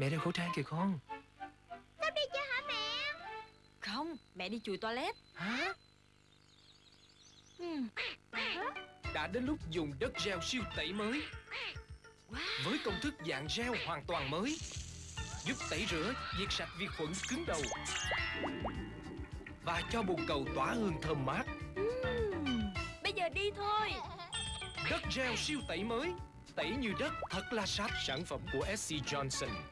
Mẹ đeo khẩu trang kìa con. Sắp đi chưa hả mẹ? Không, mẹ đi chùi toilet. Hả? ừ. Đã đến lúc dùng đất gel siêu tẩy mới. Wow. Với công thức dạng gel hoàn toàn mới. Giúp tẩy rửa, diệt sạch vi khuẩn cứng đầu. Và cho bồn cầu tỏa hương thơm mát. Ừ. Bây giờ đi thôi. Đất gel siêu tẩy mới. Tẩy như đất thật là sạch. Sản phẩm của SC Johnson.